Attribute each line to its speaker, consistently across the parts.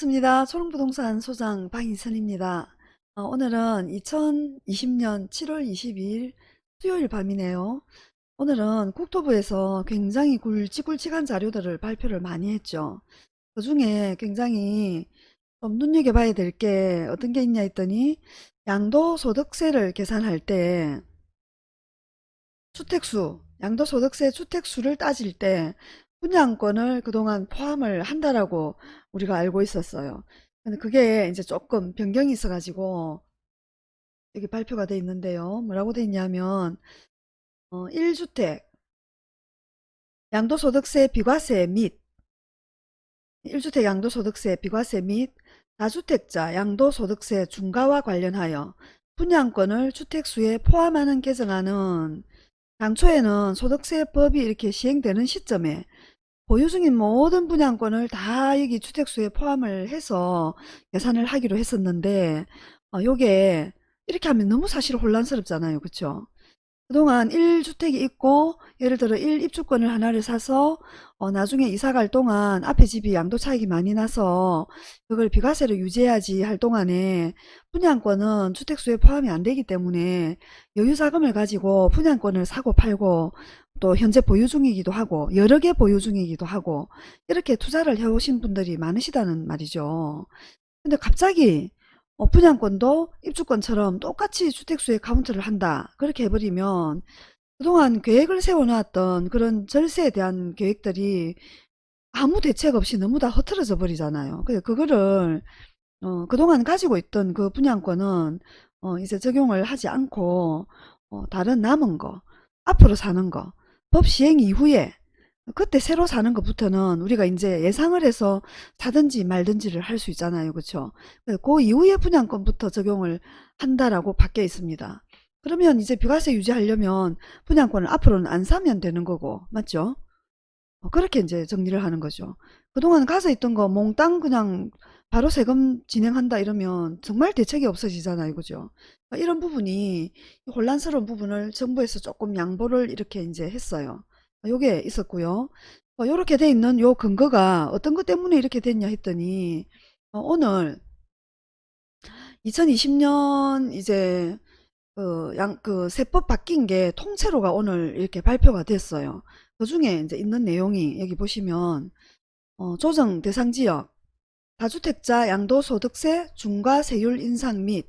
Speaker 1: 반갑습니다. 초롱부동산 소장 방인선입니다. 어, 오늘은 2020년 7월 22일 수요일 밤이네요. 오늘은 국토부에서 굉장히 굵직굵직한 자료들을 발표를 많이 했죠. 그 중에 굉장히 좀 눈여겨봐야 될 게 어떤 게 있냐 했더니 양도소득세를 계산할 때 주택수, 양도소득세 주택수를 따질 때 분양권을 그동안 포함을 한다라고 우리가 알고 있었어요. 근데 그게 이제 조금 변경이 있어가지고 여기 발표가 돼 있는데요. 뭐라고 돼 있냐면 어, 1주택 양도소득세 비과세 및 1주택 양도소득세 비과세 및 다주택자 양도소득세 중과와 관련하여 분양권을 주택수에 포함하는 개정안은 당초에는 소득세법이 이렇게 시행되는 시점에 보유 중인 모든 분양권을 다 여기 주택수에 포함을 해서 계산을 하기로 했었는데 어, 요게 이렇게 하면 너무 사실 혼란스럽잖아요. 그쵸? 그동안 1주택이 있고 예를 들어 1입주권을 하나를 사서 어, 나중에 이사 갈 동안 앞에 집이 양도 차익이 많이 나서 그걸 비과세로 유지해야지 할 동안에 분양권은 주택수에 포함이 안 되기 때문에 여유자금을 가지고 분양권을 사고 팔고 또 현재 보유 중이기도 하고 여러 개 보유 중이기도 하고 이렇게 투자를 해오신 분들이 많으시다는 말이죠. 근데 갑자기 어, 분양권도 입주권처럼 똑같이 주택수에 카운트를 한다. 그렇게 해버리면 그동안 계획을 세워놨던 그런 절세에 대한 계획들이 아무 대책 없이 너무 다 흐트러져 버리잖아요. 그래서 그거를 어, 그동안 가지고 있던 그 분양권은 어, 이제 적용을 하지 않고 어, 다른 남은 거 앞으로 사는 거 법 시행 이후에 그때 새로 사는 것부터는 우리가 이제 예상을 해서 사든지 말든지를 할 수 있잖아요. 그렇죠? 그 이후에 분양권부터 적용을 한다라고 바뀌어 있습니다. 그러면 이제 비과세 유지하려면 분양권을 앞으로는 안 사면 되는 거고 맞죠? 어, 그렇게 이제 정리를 하는 거죠. 그동안 가서 있던 거 몽땅 그냥 바로 세금 진행한다 이러면 정말 대책이 없어지잖아요. 그죠? 그러니까 이런 부분이 혼란스러운 부분을 정부에서 조금 양보를 이렇게 이제 했어요. 요게 있었고요. 어, 요렇게 돼 있는 요 근거가 어떤 것 때문에 이렇게 됐냐 했더니 어, 오늘 2020년 이제 그, 양, 그 세법 바뀐 게 통째로가 오늘 이렇게 발표가 됐어요. 그 중에 이제 있는 내용이 여기 보시면 어, 조정 대상 지역 다주택자 양도소득세 중과세율 인상 및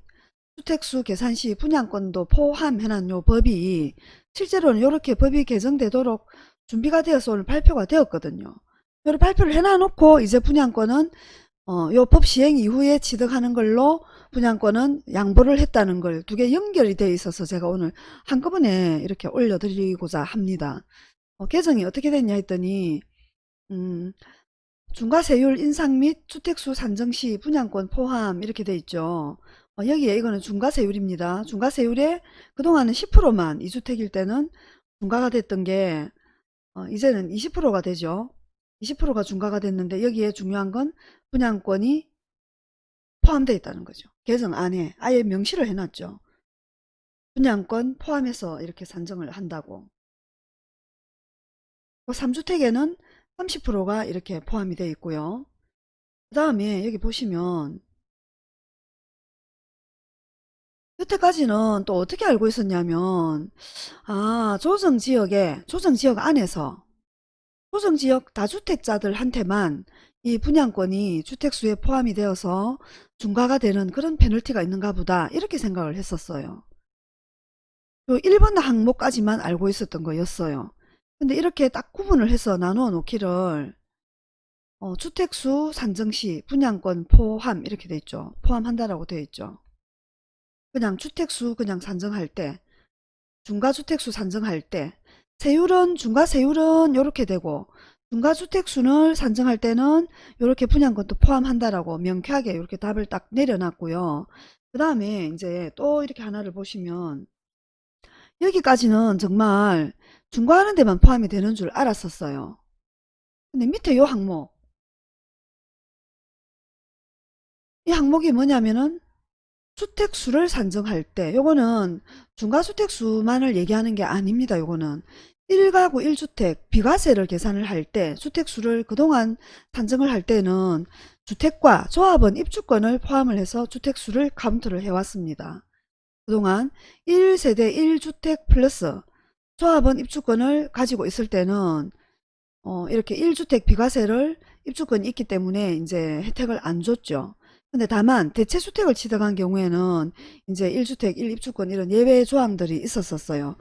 Speaker 1: 주택수 계산 시 분양권도 포함해놓은 요 법이 실제로는 이렇게 법이 개정되도록 준비가 되어서 오늘 발표가 되었거든요. 이렇게 발표를 해놔놓고 이제 분양권은 어, 요법 시행 이후에 취득하는 걸로 분양권은 양보를 했다는 걸 두 개 연결이 되어 있어서 제가 오늘 한꺼번에 이렇게 올려드리고자 합니다. 어, 개정이 어떻게 됐냐 했더니 음, 중과세율 인상 및 주택수 산정 시 분양권 포함 이렇게 돼 있죠. 어, 여기에 이거는 중과세율입니다. 중과세율에 그동안은 10%만 2주택일 때는 중과가 됐던 게 어, 이제는 20%가 되죠. 20%가 중과가 됐는데 여기에 중요한 건 분양권이 포함되어 있다는 거죠. 개정 안에 아예 명시를 해놨죠. 분양권 포함해서 이렇게 산정을 한다고. 3주택에는 30%가 이렇게 포함이 되어 있고요. 그 다음에 여기 보시면 여태까지는 또 어떻게 알고 있었냐면 아 조정지역에 조정지역 안에서 조정지역 다주택자들한테만 이 분양권이 주택수에 포함이 되어서 중과가 되는 그런 페널티가 있는가 보다 이렇게 생각을 했었어요. 1번 항목까지만 알고 있었던 거였어요. 근데 이렇게 딱 구분을 해서 나누어 놓기를 어, 주택수 산정시 분양권 포함 이렇게 돼 있죠. 포함한다라고 되어 있죠. 그냥 주택수 그냥 산정할 때 중과주택수 산정할 때 세율은 중과세율은 이렇게 되고 중과주택수를 산정할 때는 이렇게 분양권도 포함한다라고 명쾌하게 이렇게 답을 딱 내려놨고요. 그 다음에 이제 또 이렇게 하나를 보시면 여기까지는 정말 중과하는 데만 포함이 되는 줄 알았었어요. 근데 밑에 요 항목 이 항목이 뭐냐면은 주택수를 산정할 때 요거는 중과주택수만을 얘기하는 게 아닙니다. 요거는 1가구 1주택 비과세를 계산을 할 때 주택수를 그동안 산정을 할 때는 주택과 조합원 입주권을 포함을 해서 주택수를 카운트를 해왔습니다. 그동안 1세대 1주택 플러스 조합원 입주권을 가지고 있을 때는 어, 이렇게 1주택 비과세를 입주권이 있기 때문에 이제 혜택을 안 줬죠. 근데 다만 대체주택을 취득한 경우에는 이제 1주택 1입주권 이런 예외 조항들이 있었었어요.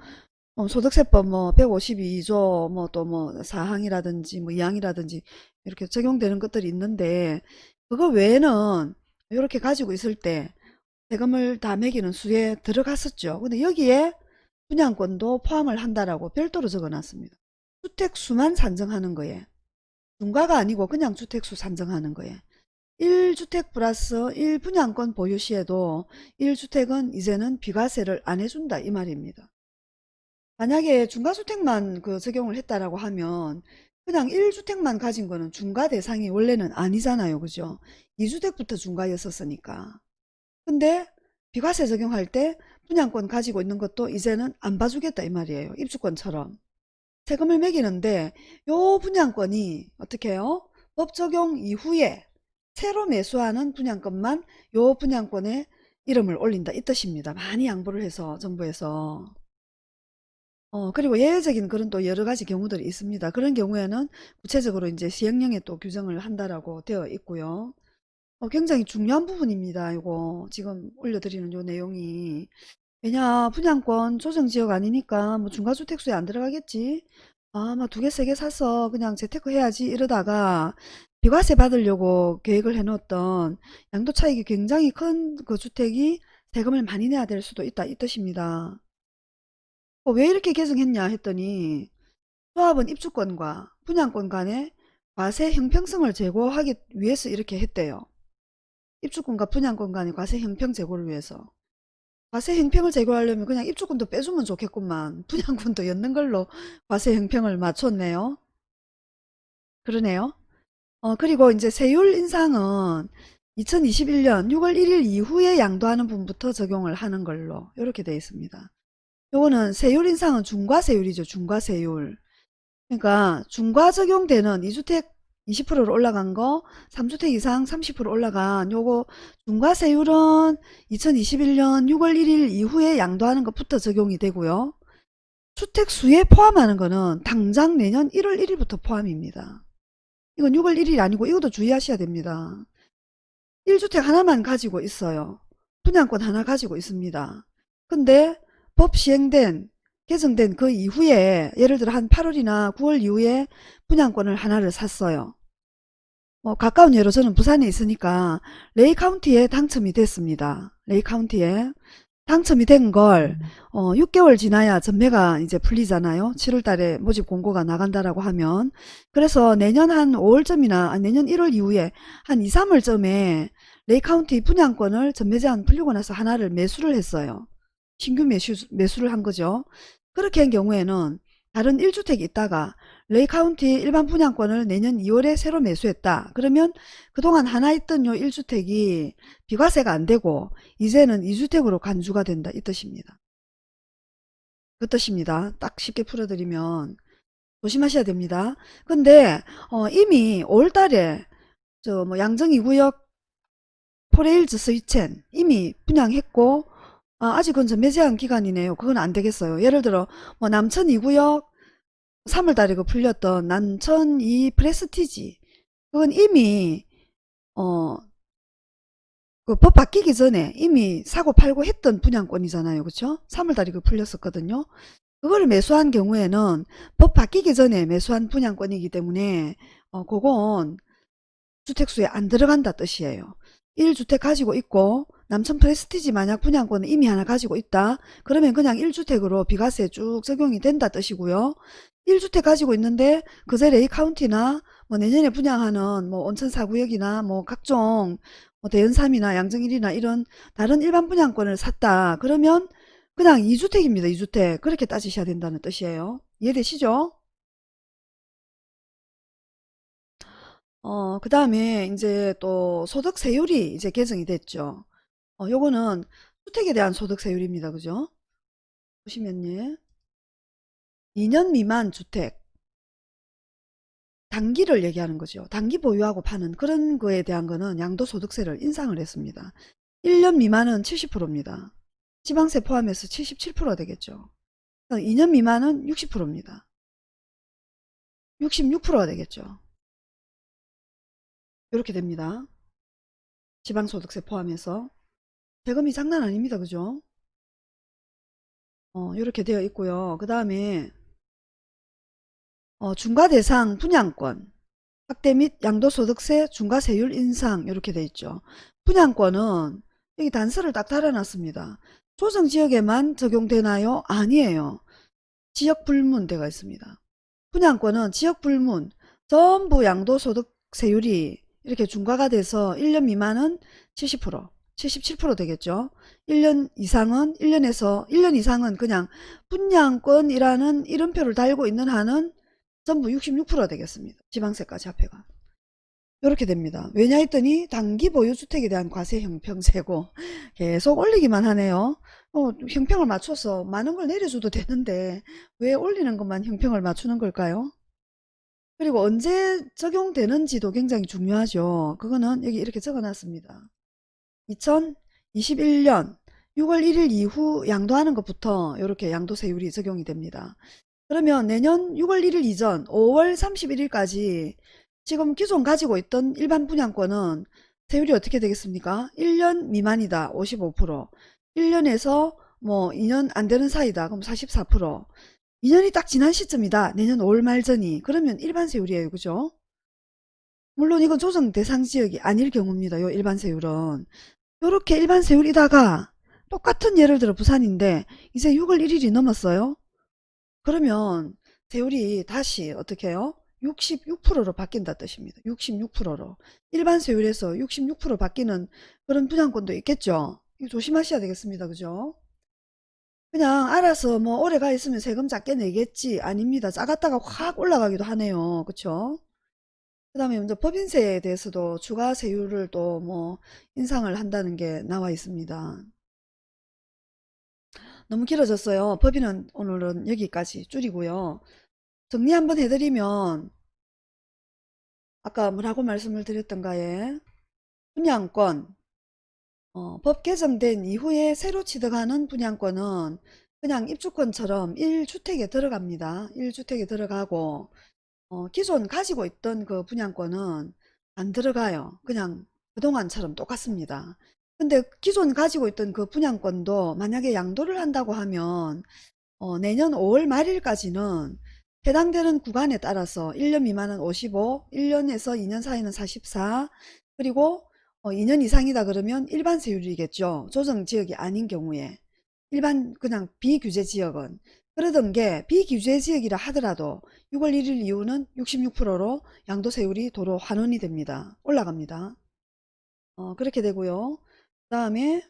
Speaker 1: 어, 소득세법 뭐 152조 뭐 또뭐 4항이라든지 뭐 2항이라든지 이렇게 적용되는 것들이 있는데 그거 외에는 이렇게 가지고 있을 때 세금을 다 매기는 수에 들어갔었죠. 근데 여기에 분양권도 포함을 한다라고 별도로 적어놨습니다. 주택수만 산정하는 거에 중과가 아니고 그냥 주택수 산정하는 거에 1주택 플러스 1분양권 보유 시에도 1주택은 이제는 비과세를 안 해준다 이 말입니다. 만약에 중과주택만 그 적용을 했다라고 하면 그냥 1주택만 가진 거는 중과 대상이 원래는 아니잖아요. 그죠? 2주택부터 중과였었으니까. 근데 비과세 적용할 때 분양권 가지고 있는 것도 이제는 안 봐주겠다 이 말이에요. 입주권처럼. 세금을 매기는데 요 분양권이 어떻게 해요? 법 적용 이후에 새로 매수하는 분양권만 요 분양권에 이름을 올린다 이 뜻입니다. 많이 양보를 해서 정부에서. 어, 그리고 예외적인 그런 또 여러 가지 경우들이 있습니다. 그런 경우에는 구체적으로 이제 시행령에 또 규정을 한다라고 되어 있고요. 어, 굉장히 중요한 부분입니다. 이거 지금 올려드리는 요 내용이. 왜냐, 분양권 조정지역 아니니까 뭐 중과주택수에 안 들어가겠지. 아, 막두 개, 세 개 사서 그냥 재테크 해야지 이러다가 비과세 받으려고 계획을 해놓았던 양도 차익이 굉장히 큰 그 주택이 세금을 많이 내야 될 수도 있다 이 뜻입니다. 어, 왜 이렇게 개정했냐 했더니 조합은 입주권과 분양권 간의 과세 형평성을 제고하기 위해서 이렇게 했대요. 입주권과 분양권 간의 과세 형평 제고를 위해서. 과세 형평을 제고하려면 그냥 입주권도 빼주면 좋겠구만. 분양권도 였는 걸로 과세 형평을 맞췄네요. 그러네요. 어, 그리고 이제 세율 인상은 2021년 6월 1일 이후에 양도하는 분부터 적용을 하는 걸로 이렇게 되어 있습니다. 요거는 세율 인상은 중과세율이죠. 중과세율. 그러니까 중과 적용되는 2주택 20%로 올라간 거, 3주택 이상 30% 올라간 요거 중과세율은 2021년 6월 1일 이후에 양도하는 것부터 적용이 되고요. 주택 수에 포함하는 거는 당장 내년 1월 1일부터 포함입니다. 이건 6월 1일이 아니고 이것도 주의하셔야 됩니다. 1주택 하나만 가지고 있어요. 분양권 하나 가지고 있습니다. 근데 법 시행된 개정된 그 이후에 예를 들어 한 8월이나 9월 이후에 분양권을 하나를 샀어요. 뭐 가까운 예로 저는 부산에 있으니까 레이 카운티에 당첨이 됐습니다. 레이 카운티에 당첨이 된걸 어, 6개월 지나야 전매가 이제 풀리잖아요. 7월 달에 모집 공고가 나간다라고 하면 그래서 내년 한 5월쯤이나 내년 1월 이후에 한 2, 3월쯤에 레이 카운티 분양권을 전매 제한 풀리고 나서 하나를 매수를 했어요. 신규 매수, 매수를 한 거죠. 그렇게 한 경우에는 다른 1주택이 있다가 레이 카운티 일반 분양권을 내년 2월에 새로 매수했다. 그러면 그동안 하나 있던 요 1주택이 비과세가 안 되고 이제는 2주택으로 간주가 된다. 이 뜻입니다. 그 뜻입니다. 딱 쉽게 풀어드리면 조심하셔야 됩니다. 근데 어, 이미 5월달에 저 뭐 양정 2구역 포레힐즈 스위첸 이미 분양했고 아, 아직은 전매 제한 기간이네요. 그건 안 되겠어요. 예를 들어 뭐 남천 2구역 3월달에 그 풀렸던 남천 2 프레스티지 그건 이미 어 그 법 바뀌기 전에 이미 사고 팔고 했던 분양권이잖아요. 그렇죠? 3월달에 그 풀렸었거든요. 그거를 매수한 경우에는 법 바뀌기 전에 매수한 분양권이기 때문에 어 그건 주택수에 안 들어간다 뜻이에요. 1주택 가지고 있고 남천 프레스티지 만약 분양권을 이미 하나 가지고 있다. 그러면 그냥 1주택으로 비과세 쭉 적용이 된다 뜻이고요. 1주택 가지고 있는데 그제 레이 카운티나 뭐 내년에 분양하는 뭐 온천 사구역이나 뭐 각종 뭐 대연삼이나 양정일이나 이런 다른 일반 분양권을 샀다. 그러면 그냥 2주택입니다. 2주택. 그렇게 따지셔야 된다는 뜻이에요. 이해되시죠? 어, 그 다음에 이제 또 소득세율이 이제 개정이 됐죠. 어, 요거는 주택에 대한 소득세율입니다. 그죠? 보시면요. 2년 미만 주택 단기를 얘기하는 거죠. 단기 보유하고 파는 그런 거에 대한 거는 양도소득세를 인상을 했습니다. 1년 미만은 70%입니다. 지방세 포함해서 77% 되겠죠. 2년 미만은 60%입니다. 66%가 되겠죠. 이렇게 됩니다. 지방소득세 포함해서 세금이 장난 아닙니다. 그죠? 어, 이렇게 되어 있고요. 그 다음에 어, 중과대상 분양권 확대 및 양도소득세 중과세율 인상 이렇게 돼 있죠. 분양권은 여기 단서를 딱 달아놨습니다. 조정지역에만 적용되나요? 아니에요. 지역불문대가 있습니다. 분양권은 지역불문 전부 양도소득세율이 이렇게 중과가 돼서 1년 미만은 70% 77% 되겠죠. 1년 이상은 1년에서 1년 이상은 그냥 분양권이라는 이름표를 달고 있는 한은 전부 66% 되겠습니다. 지방세까지 합해가. 이렇게 됩니다. 왜냐 했더니 단기 보유주택에 대한 과세 형평세고 계속 올리기만 하네요. 어, 형평을 맞춰서 많은 걸 내려줘도 되는데 왜 올리는 것만 형평을 맞추는 걸까요? 그리고 언제 적용되는지도 굉장히 중요하죠. 그거는 여기 이렇게 적어놨습니다. 2021년 6월 1일 이후 양도하는 것부터 이렇게 양도세율이 적용이 됩니다. 그러면 내년 6월 1일 이전 5월 31일까지 지금 기존 가지고 있던 일반 분양권은 세율이 어떻게 되겠습니까? 1년 미만이다 55% 1년에서 뭐 2년 안 되는 사이다 그럼 44% 2년이 딱 지난 시점이다 내년 5월 말 전이. 그러면 일반 세율이에요 그죠? 물론 이건 조정 대상 지역이 아닐 경우입니다 요 일반 세율은. 요렇게 일반 세율이다가 똑같은 예를 들어 부산인데 이제 6월 1일이 넘었어요 그러면 세율이 다시 어떻게 해요? 66%로 바뀐다 뜻입니다. 66%로. 일반 세율에서 66% 바뀌는 그런 분양권도 있겠죠. 조심하셔야 되겠습니다. 그죠? 그냥 알아서 뭐 오래 가 있으면 세금 작게 내겠지. 아닙니다. 작았다가 확 올라가기도 하네요. 그쵸? 그 다음에 먼저 법인세에 대해서도 추가 세율을 또 뭐 인상을 한다는 게 나와 있습니다. 너무 길어졌어요. 법인은 오늘은 여기까지 줄이고요. 정리 한번 해드리면 아까 뭐라고 말씀을 드렸던가에 분양권 어, 법 개정된 이후에 새로 취득하는 분양권은 그냥 입주권처럼 1주택에 들어갑니다. 1주택에 들어가고 어, 기존 가지고 있던 그 분양권은 안 들어가요. 그냥 그동안처럼 똑같습니다. 근데 기존 가지고 있던 그 분양권도 만약에 양도를 한다고 하면 어, 내년 5월 말일까지는 해당되는 구간에 따라서 1년 미만은 55, 1년에서 2년 사이는 44, 그리고 어, 2년 이상이다 그러면 일반 세율이겠죠. 조정 지역이 아닌 경우에. 일반 그냥 비규제 지역은. 그러던 게 비규제 지역이라 하더라도 6월 1일 이후는 66%로 양도세율이 도로 환원이 됩니다. 올라갑니다. 어, 그렇게 되고요. 그 다음에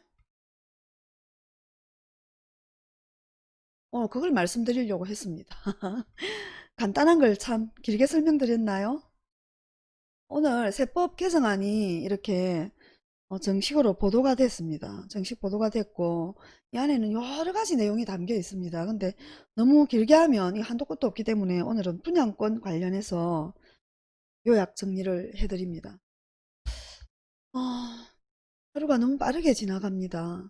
Speaker 1: 어, 그걸 말씀드리려고 했습니다. 간단한 걸 참 길게 설명드렸나요? 오늘 세법 개정안이 이렇게 어, 정식으로 보도가 됐습니다. 정식 보도가 됐고 이 안에는 여러 가지 내용이 담겨 있습니다. 근데 너무 길게 하면 이 한도 끝도 없기 때문에 오늘은 분양권 관련해서 요약 정리를 해드립니다. 어, 하루가 너무 빠르게 지나갑니다.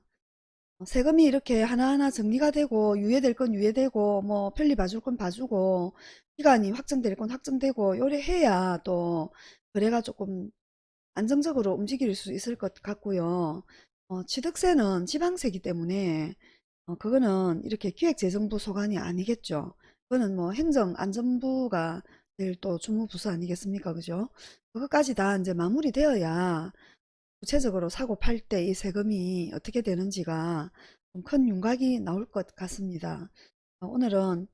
Speaker 1: 어, 세금이 이렇게 하나하나 정리가 되고 유예될 건 유예되고 뭐 편리 봐줄 건 봐주고 기간이 확정될 건 확정되고 요래 해야 또 거래가 조금 안정적으로 움직일 수 있을 것 같고요. 어, 취득세는 지방세기 때문에 어, 그거는 이렇게 기획재정부 소관이 아니겠죠. 그거는 뭐 행정안전부가 제일 또 주무부서 아니겠습니까? 그죠? 그것까지 다 이제 마무리되어야 구체적으로 사고 팔 때 이 세금이 어떻게 되는지가 좀 큰 윤곽이 나올 것 같습니다. 어, 오늘은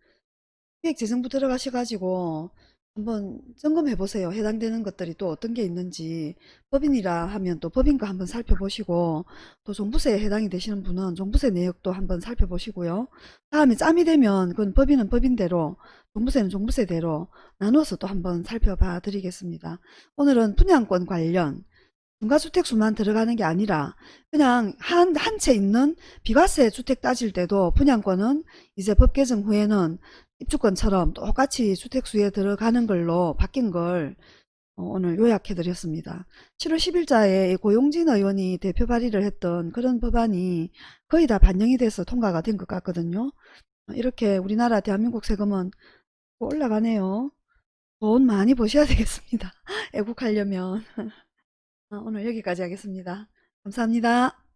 Speaker 1: 기획재정부 들어가셔가지고 한번 점검해 보세요. 해당되는 것들이 또 어떤 게 있는지 법인이라 하면 또 법인과 한번 살펴보시고 또 종부세에 해당이 되시는 분은 종부세 내역도 한번 살펴보시고요. 다음에 짬이 되면 그건 법인은 법인대로 종부세는 종부세대로 나누어서 또 한번 살펴봐 드리겠습니다. 오늘은 분양권 관련 중과주택 수만 들어가는 게 아니라 그냥 한 한 채 있는 비과세 주택 따질 때도 분양권은 이제 법 개정 후에는 입주권처럼 똑같이 주택수에 들어가는 걸로 바뀐 걸 어, 오늘 요약해 드렸습니다. 7월 10일자에 고용진 의원이 대표 발의를 했던 그런 법안이 거의 다 반영이 돼서 통과가 된 것 같거든요. 어, 이렇게 우리나라 대한민국 세금은 올라가네요. 돈 많이 버셔야 되겠습니다. 애국하려면. 어, 오늘 여기까지 하겠습니다. 감사합니다.